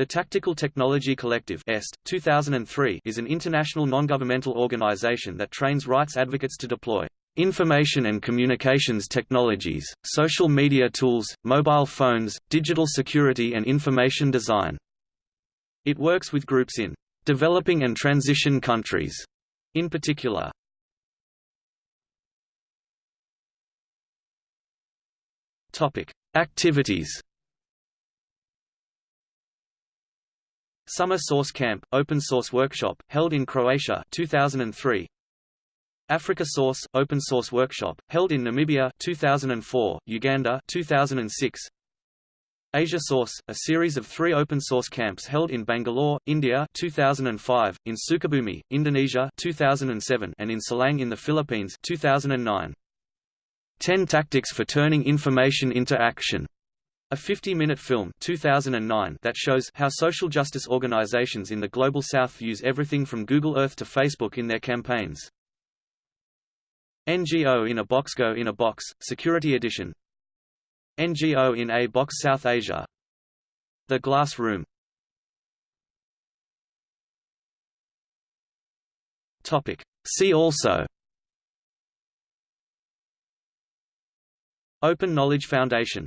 The Tactical Technology Collective EST, 2003 is an international non-governmental organization that trains rights advocates to deploy information and communications technologies, social media tools, mobile phones, digital security and information design. It works with groups in developing and transition countries, in particular. Topic: Activities Summer Source Camp, Open Source Workshop, held in Croatia 2003. Africa Source, Open Source Workshop, held in Namibia 2004, Uganda 2006. Asia Source, a series of three open source camps held in Bangalore, India 2005, in Sukabumi, Indonesia 2007, and in Silang in the Philippines 2009. 10 Tactics for Turning Information into Action a 50-minute film 2009 that shows how social justice organizations in the Global South use everything from Google Earth to Facebook in their campaigns. NGO in a Box Go in a Box, Security Edition. NGO in a Box South Asia. The Glass Room. See also. Open Knowledge Foundation